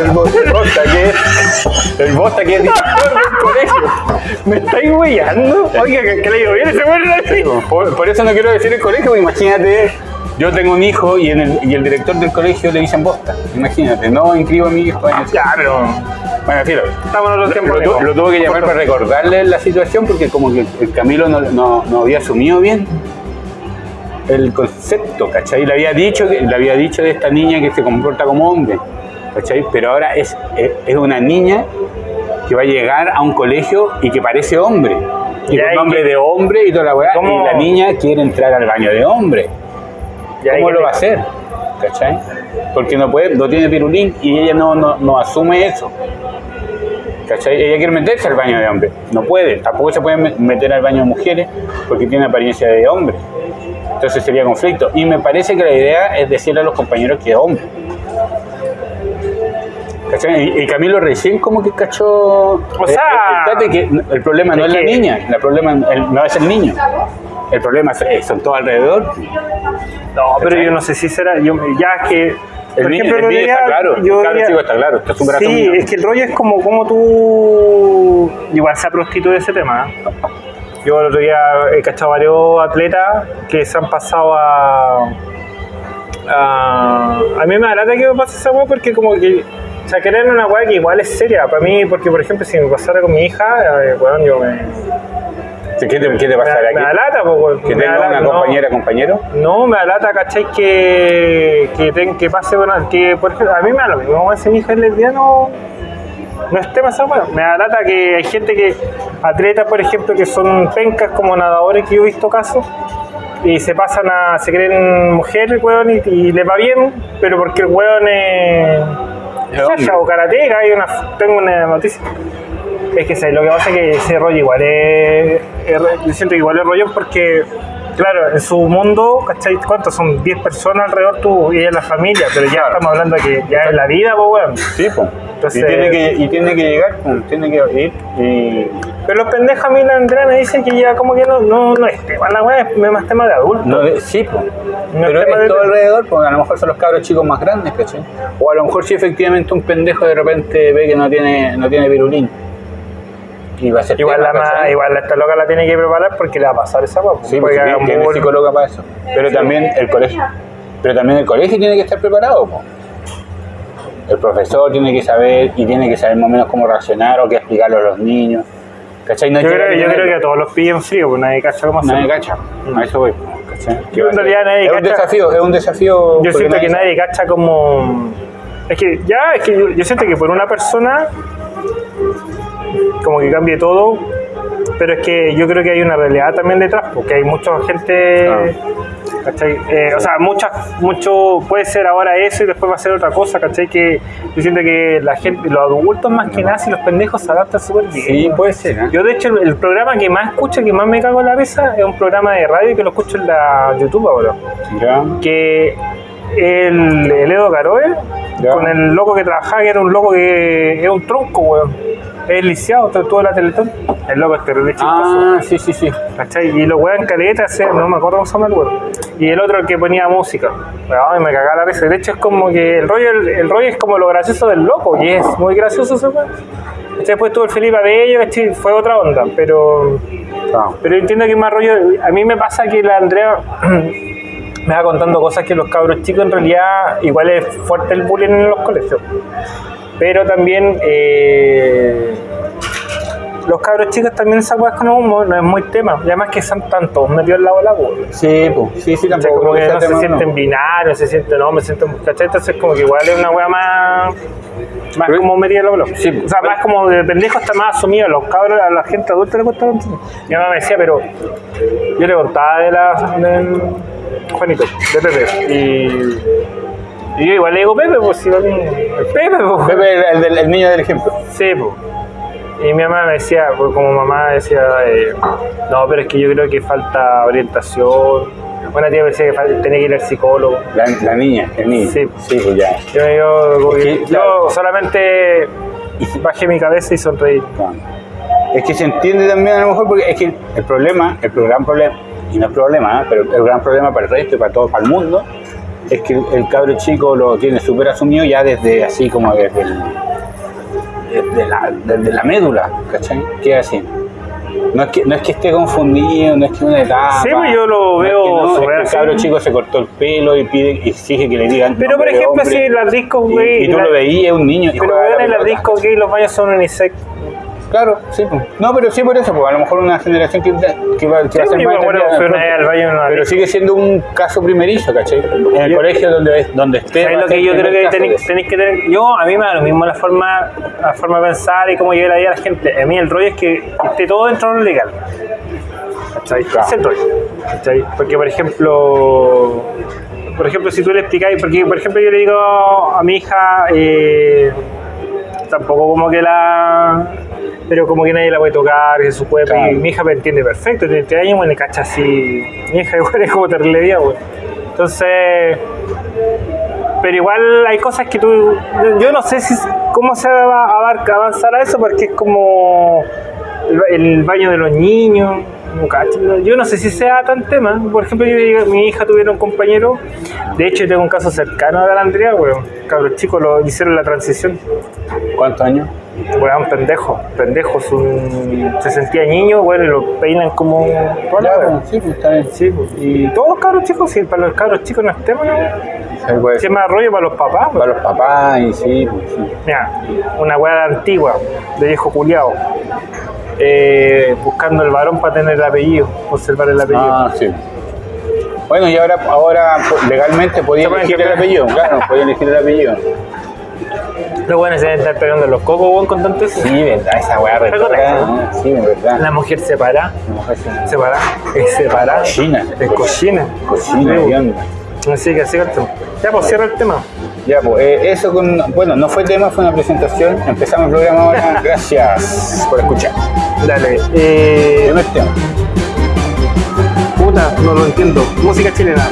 El bosta que el bosta que es director del colegio. ¿Me estáis huellando? Oiga, que, que le digo bien ese weón. Por, por eso no quiero decir el colegio, imagínate, yo tengo un hijo y, en el, y el director del colegio le dicen bosta. Imagínate, no inscribo a mi hijo en eso. Ya, pero Bueno, filo. estamos en otro tiempo. Lo, tu- amigo. lo tuve que llamar para recordarle la situación porque como que el Camilo no, no- no había asumido bien el concepto, ¿cachai? Le había dicho le había dicho de esta niña que se comporta como hombre, ¿cachai? Pero ahora es, es, es una niña que va a llegar a un colegio y que parece hombre. Y Ya, con y nombre que- de hombre y toda la weá. Y la niña quiere entrar al baño de hombre. Ya, ¿Cómo lo va a hacer? ¿Cachai? Porque no puede, no tiene pirulín y ella no, no, no asume eso. ¿Cachai? Ella quiere meterse al baño de hombre. No puede. Tampoco se puede me- meter al baño de mujeres porque tiene apariencia de hombre. Entonces sería conflicto. Y me parece que la idea es decirle a los compañeros que es hombre. Y, y Camilo recién como que cachó... O sea, el, que el problema no es la niña, el problema no es el niño. El problema es- eh, son todos alrededor. No, pero yo no sé si será. Yo, ya es que. El por niño- ejemplo, el diría- está claro, yo cabro diría- chico está claro, está súper Sí, es que el rollo es como, como tú. Igual se ha prostituido ese tema. ¿eh? Yo el otro día he cachado varios atletas que se han pasado a. a, a mí me da lata que me pase esa weá porque, como que. O sea, querer una weá que igual es seria. Para mí, porque por ejemplo, si me pasara con mi hija, eh, weón, yo me. ¿Qué te, qué te Me me da aquí? lata, po, weón. Que Me tenga una no. compañera, compañero. No, me da lata, ¿cachai? Que, que, ten- que pase, bueno, que por ejemplo, a mí me da lo mismo, si mi hija es no no es tema esa weá. Me da lata que hay gente que, atletas, por ejemplo, que son pencas como nadadores que yo he visto casos, y se pasan a, se creen mujeres, weón, y, y les va bien, pero porque el weón es. Chacha o karateka, hay una, tengo una noticia. Es que ¿sabes? lo que pasa es que ese rollo igual es, es siento igual es rollo porque, claro, en su mundo, ¿cachai? ¿Cuántos son? 10 personas alrededor tú y es la familia, pero ya Claro. estamos hablando de que ya es la vida, pues, weón. Sí, pues. Entonces- y, tiene que, y tiene que llegar, pues, tiene que ir. Y Pero los pendejos a mí la Andrea me dicen que ya como que no, no, no es tema, la weá es más tema de adulto. no, de- sí, pues. No Pero es es de- todo alrededor, porque a lo mejor son los cabros chicos más grandes, ¿cachai? O a lo mejor si efectivamente un pendejo de repente ve que no tiene, no tiene virulín. Va a ser Igual la, ¿cachai? igual esta loca la tiene que preparar porque le va a pasar esa weá. Sí, Puede porque que haga tiene psicóloga para eso. Pero también el colegio. Pero también el colegio tiene que estar preparado. po. El profesor tiene que saber y tiene que saber más o menos cómo reaccionar o qué explicarlo a los niños. ¿Cachai? No Yo que creo, yo tenerlo. creo que a todos los pillan frío, pues nadie cacha cómo Nadie hacerlo. cacha. A eso voy. en realidad nadie es un cacha. desafío, es un desafío. Yo porque siento que sabe. nadie cacha como. Es que ya, es que yo, yo siento que por una persona como que cambie todo, pero es que yo creo que hay una realidad también detrás, porque hay mucha gente. ¿cachai? Eh, o sea, muchas, mucho puede ser ahora eso y después va a ser otra cosa, ¿cachai? Que yo siento que la gente, los adultos más que nada, si los pendejos se adaptan súper bien. Sí, puede ser. ¿eh? Yo, de hecho, el, el programa que más escucho, que más me cago en la risa, es un programa de radio que lo escucho en la YouTube ahora Ya. que el, el Edo Caroe, Ya. con el loco que trabajaba, que era un loco que es un tronco, weón. Es lisiado, en la Teletón. El loco es terrible chistoso. Ah, sí, sí, sí. ¿Cachai? Y los weón caleta, ese- no me acuerdo cómo se llama el weón. Y el otro el que ponía música. Ay, me cagaba la risa. De hecho, es como que el rollo, el, el rollo es como lo gracioso del loco, y es muy gracioso ese weón. Después tuvo el Felipe Abello, ¿cachai? Fue otra onda, pero. Ah. Pero entiendo que más rollo. A mí me pasa que la Andrea me va contando cosas que los cabros chicos en realidad igual es fuerte el bullying en los colegios. Pero también eh, los cabros chicos también esa weá con humo no es muy tema. Y además que están tantos metidos al lado de la bola. Sí, pues. Sí, sí, O sea, tampoco. como que no se sienten no. binarios, se sienten, no, me siento, ¿cachai? Entonces como que igual es una weá más, más como metida en la bola. Sí, o sea, más como de pendejo está más asumido, a los cabros, a la gente adulta le cuesta. Mi mamá me decía, pero yo le contaba de la, del Juanito, de Pepe, y, y yo igual le digo Pepe, pues si va Pepe, pues. Pepe, el, el del- el niño del ejemplo. Sí, pues. Y mi mamá me decía, pues, como mamá decía, eh, no, pero es que yo creo que falta orientación. Una tía me decía que tenía que ir al psicólogo. La, la niña, el niño. Sí. pues ya. Yo, yo, Es que yo claro. solamente bajé mi cabeza y sonreí. Claro. Es que se entiende también a lo mejor porque es que el problema, el gran problema, y no es problema, ¿eh? pero el gran problema para el resto y para todo, para el mundo, es que el cabro chico lo tiene súper asumido ya desde así como desde, el- desde, la, desde la médula, ¿cachai? ¿Qué así? No es, que, no es que esté confundido, no es que una etapa. Sí, pues yo lo no es veo que no, es que el cabro chico se cortó el pelo y pide, y exige que le digan. Pero por de ejemplo, hombre. si las discos, Y- güey. Y, tú la- lo veías, un niño. y Pero en las discos gay los baños son unisex. Claro, sí. pues. No, pero sí por eso, pues a lo mejor una generación que, que va, que va a Sí, ser más una Pero sigue siendo un caso primerizo, ¿cachai? En el Yo- colegio donde, donde esté. ¿Sabes va lo que yo creo que tenéis, que tener? Yo, a mí me da lo mismo la forma, la forma de pensar y cómo lleve la vida a la gente. A mí el rollo es que esté todo dentro de lo legal. ¿Cachai? Claro. Ese es el rollo. ¿Cachai? Porque, por ejemplo, por ejemplo, si tú le explicáis, porque, por ejemplo, yo le digo a mi hija, eh, tampoco como que la. Pero como que nadie la puede tocar, que es su cuerpo. Claro. Y mi hija me entiende perfecto, tiene 3 años, bueno, le cacha así. Mi hija igual es como terrible güey. Entonces, pero igual hay cosas que tú yo no sé si cómo se va a avanzar a eso porque es como el, el baño de los niños no yo no sé si sea tan tema por ejemplo yo, mi hija tuviera un compañero de hecho yo tengo un caso cercano de la Andrea weón cabros chicos lo hicieron la transición ¿Cuántos años? weón pendejo pendejo es un- se sentía niño bueno y lo peinan como pues, sí, pues está bien. Sí, pues, y todos los cabros chicos, sí, para los cabros chicos no es tema, ¿no? Sí, puede ¿Qué ser. más rollo para los papás? pues. Para los papás y sí, pues, sí. Mira, una weá antigua, de viejo culiao. Eh, buscando el varón para tener el apellido, conservar el apellido. Ah, sí. Bueno, y ahora, ahora legalmente podía elegir el apellido, claro, podía elegir el apellido. Los buenos se deben estar pegando los cocos, weón, con tanto eso. Sí, verdad, esa weá retorna. Sí, verdad. La mujer se para, La mujer se- se para, es separada. Cochina. Es cochina. Cocina, Sí, ¿qué onda? Así que así tema. Ya, pues cierra el tema. Ya, pues eh, eso con. Bueno, no fue tema, fue una presentación. Empezamos el programa ahora. Gracias por escuchar. Dale. Eh, Primer tema. puta, no lo entiendo. Música chilena.